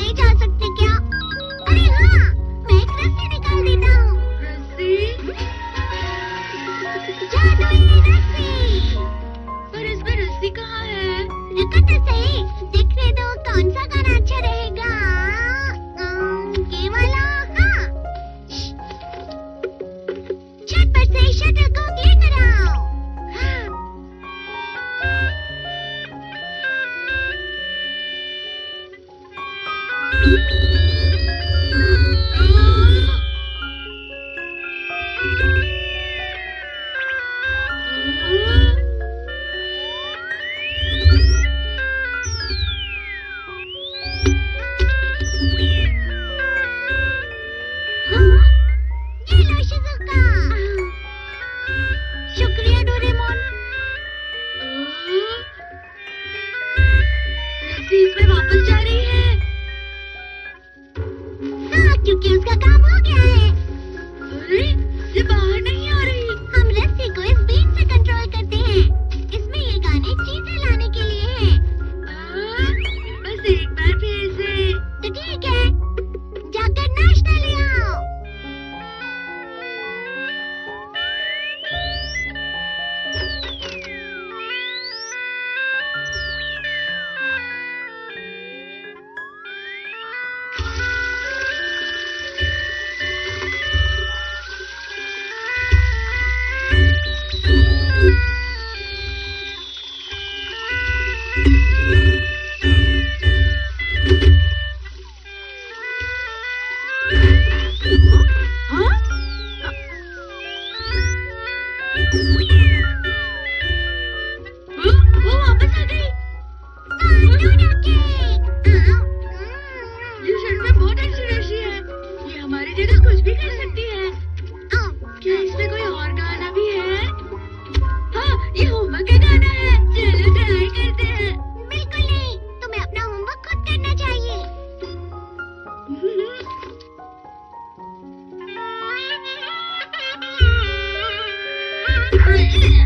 नहीं जा सकते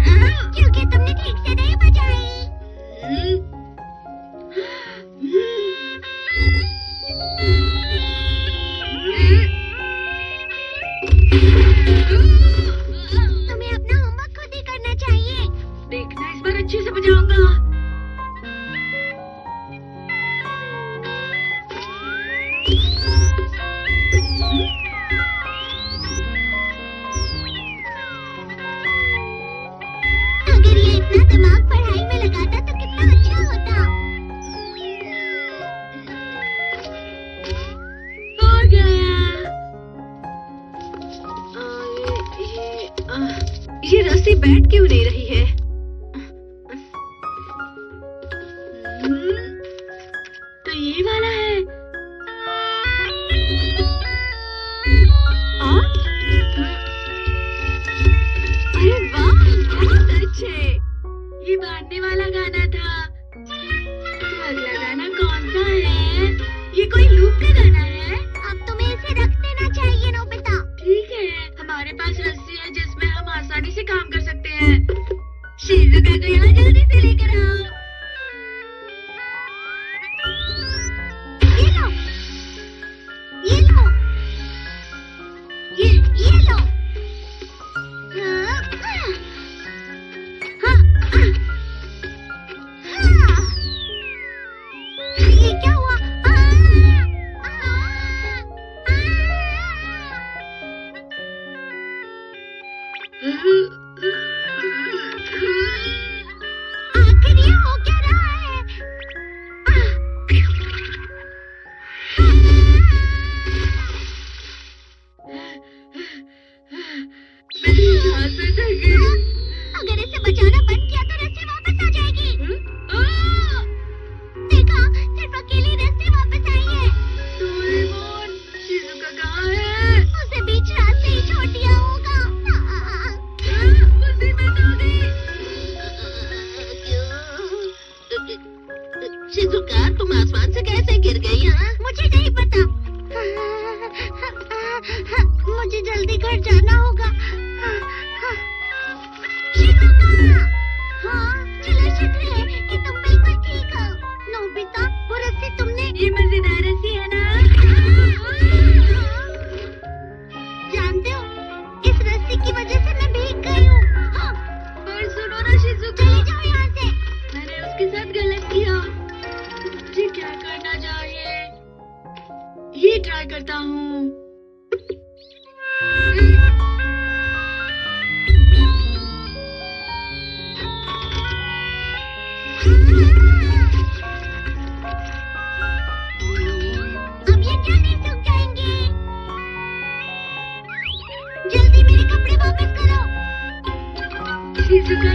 आओ क्योंकि तुमने ठीक नहीं बजाई। हम्म, ये रस्सी बैठ क्यों नहीं रही है? शिजुका तुम आसमान से कैसे गिर गई हाँ? मुझे नहीं पता मुझे जल्दी घर जाना होगा to.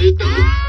नोबिता रुक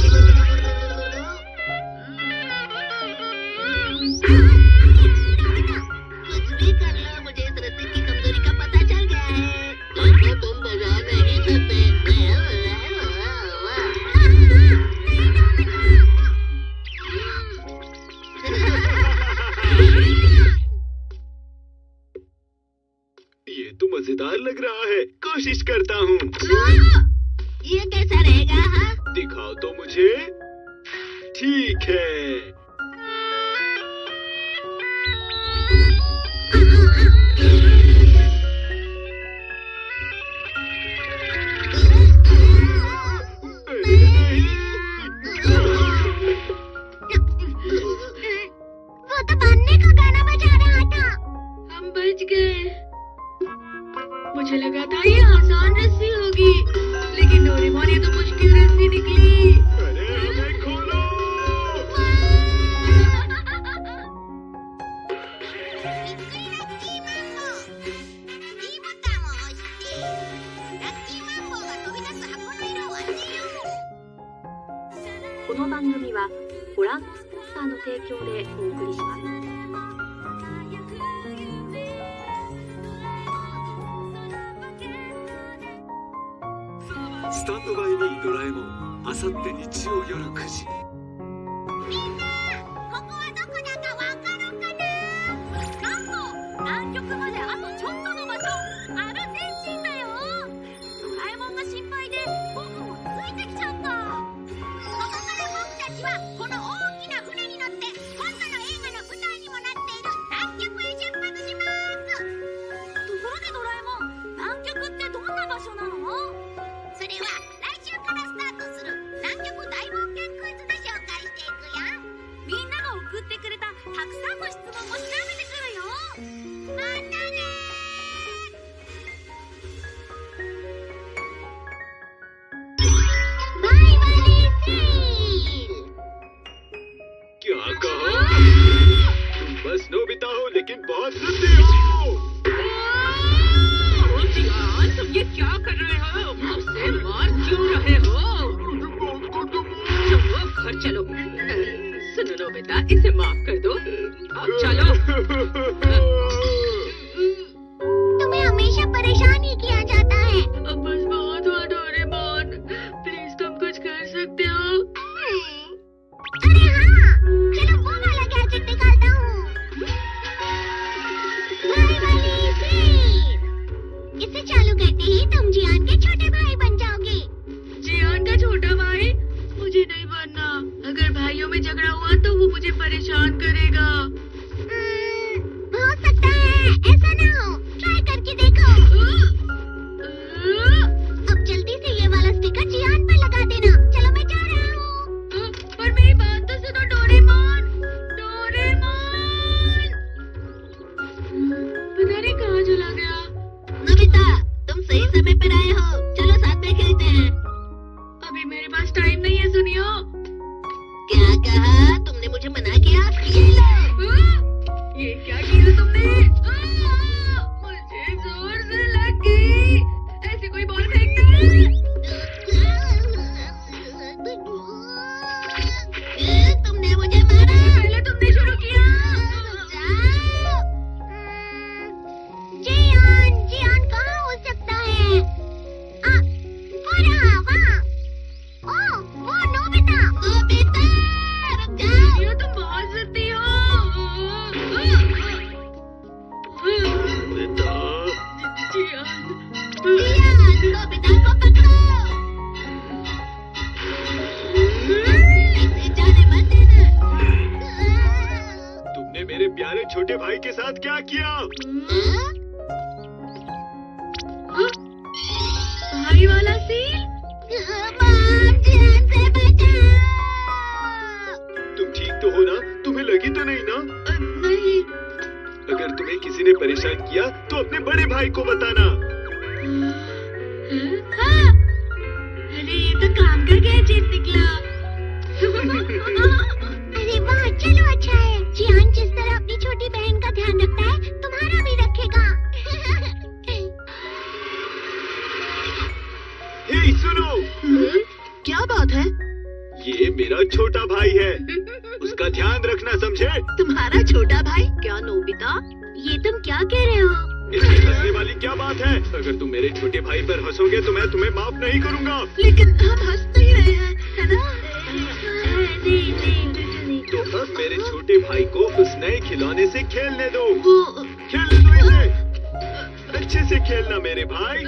Thank you. क्या कर रहे हो। मार क्यों रहे हो चलो घर चलो सुनो बेटा इसे माफ़ कर दो अब चलो अरे ये तो काम कर गया चीज़ निकला अरे वाह चलो अच्छा है जियान जिस तरह अपनी छोटी बहन का ध्यान रखता है तुम्हारा भी रखेगा हे सुनो। क्या बात है? ये मेरा छोटा भाई है। उसका ध्यान रखना समझे? तुम्हारा छोटा भाई? क्या नोबिता? ये तुम क्या कह रहे हो? इसकी हंसने वाली क्या बात है? अगर तुम मेरे छोटे भाई पर हंसोगे तो मैं तुम्हें माफ़ नहीं करूँगा। लेकिन हम हंस नहीं रहे हैं है ना? तो अब मेरे छोटे भाई को उस नए खिलौने से खेलने दो। खेलने दो इसे। अच्छे से खेलना मेरे भाई।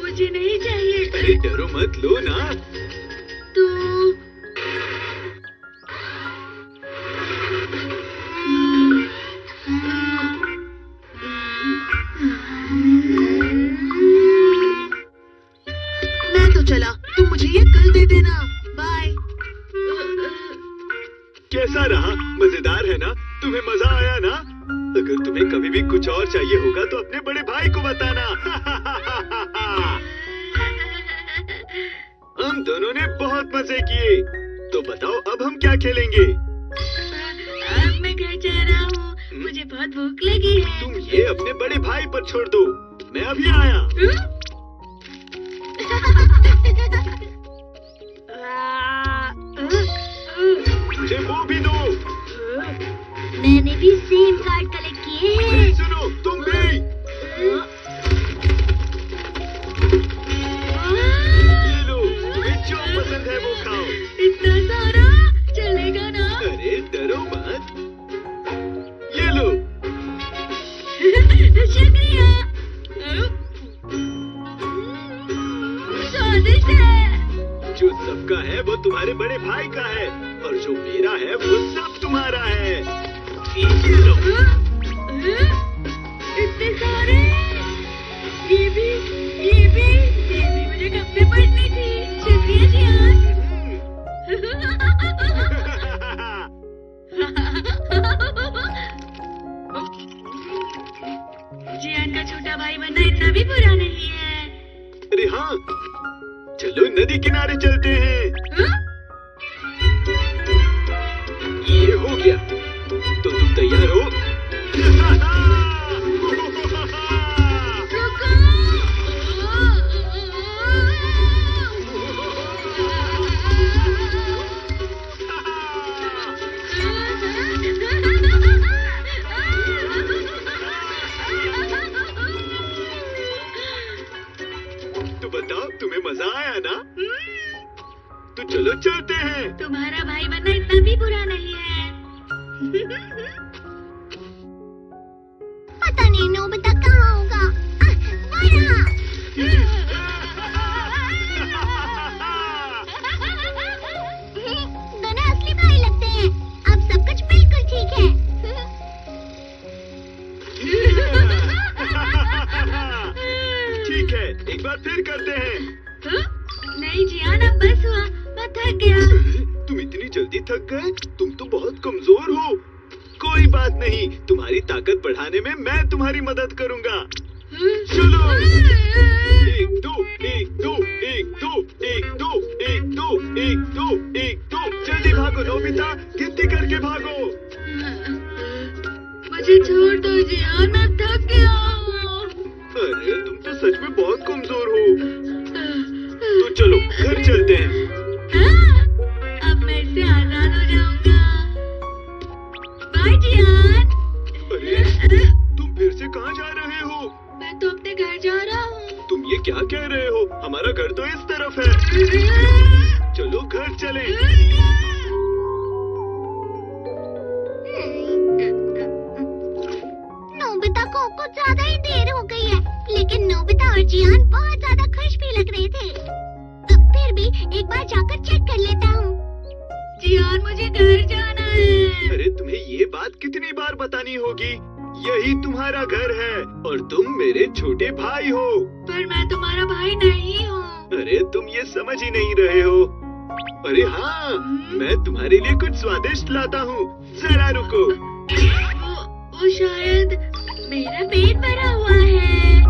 मुझे नहीं चाहिए। अरे डरो मत लो ना। चलो नदी किनारे चलते हैं। हम्म? तुम्हारी मदद करूँगा। चलो। एक दो एक दो एक दो एक दो एक दो एक दो एक दो। जल्दी भागो नोबिता गिनती करके भागो। मुझे छोड़ दो जियान मैं थक गया अरे तुम तो सच में बहुत कमज़ोर हो। तो चलो घर चलते हैं? तरफ़ है। चलो घर चले। नोबिता को कुछ ज़्यादा ही देर हो गई है लेकिन नोबिता और जियान बहुत ज़्यादा खुश भी लग रहे थे। तो फिर भी एक बार जाकर चेक कर लेता हूँ। जियान मुझे घर जाना है। अरे तुम्हें ये बात कितनी बार बतानी होगी? यही तुम्हारा घर है और तुम मेरे छोटे भाई हो। पर मैं तुम्हारा भाई नहीं हूँ। अरे तुम ये समझ ही नहीं रहे हो। अरे हाँ मैं तुम्हारे लिए कुछ स्वादिष्ट लाता हूँ। जरा रुको। वो वो शायद मेरा पेट भरा हुआ है।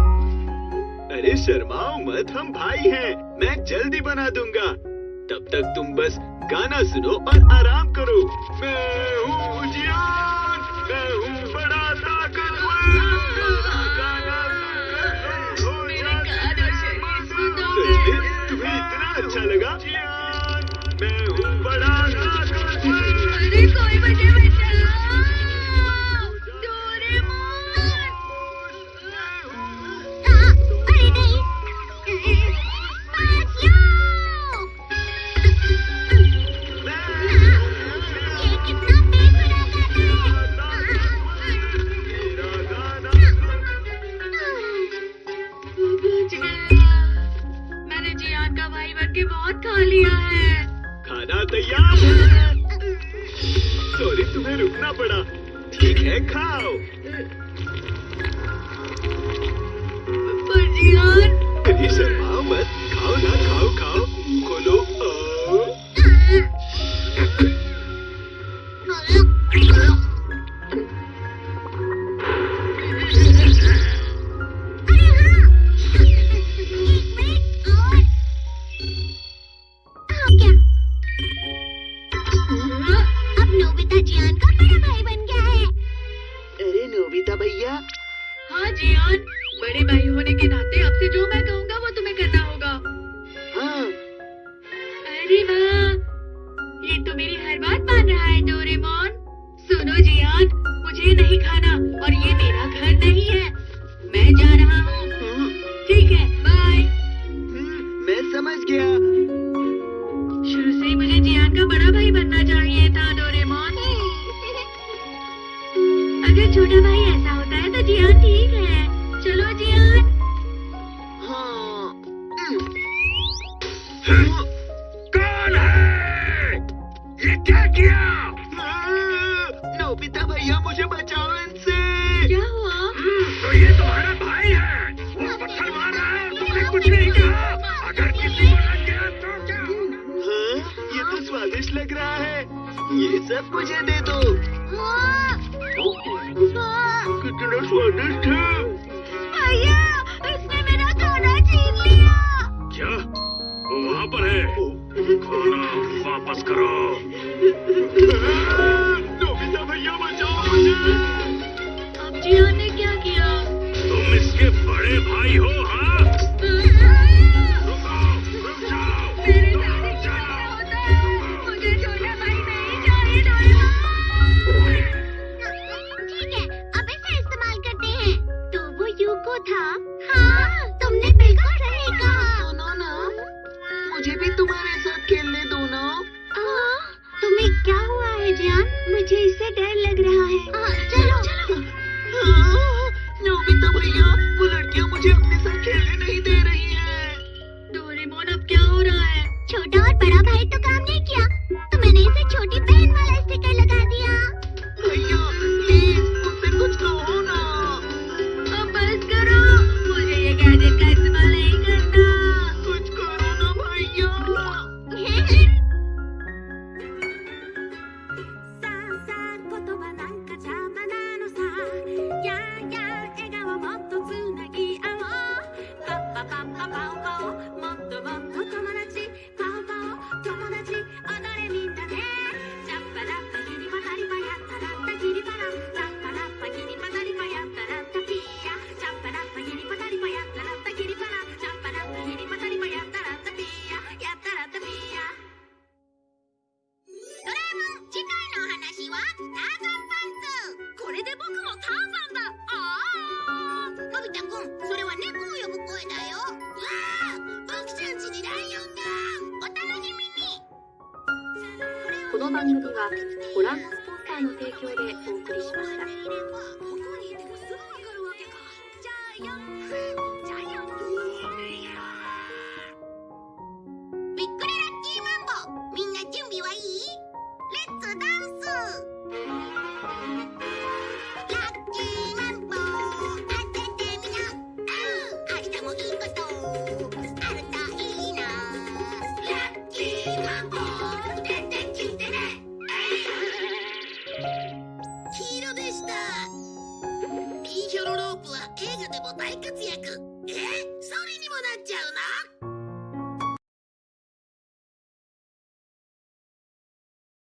अरे शर्माओ मत हम भाई हैं। मैं जल्दी बना दूँगा। तब तक तुम बस गाना सुनो और आराम करो। मैं हूँ जियान इतना अच्छा कौन है? ये क्या किया? नोबिता भैया मुझे बचाओ इनसे। क्या हुआ? तो ये तुम्हारा भाई है। वो पत्थर मार रहा है तुमने कुछ नहीं कहा। अगर किसी को लग गया तो क्या? हाँ, ये तो स्वादिष्ट लग रहा है। ये सब मुझे दे दो। कितना स्वादिष्ट है। भैया। वो वहाँ पर है खाना वापस करो नोबिता この番組は、ご覧スポンサーの提供でお送りしました。